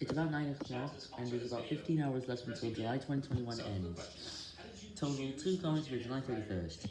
It's about 9 o'clock, and there's about 15 hours left until July 2021 ends. Total 2 comments for July 31st.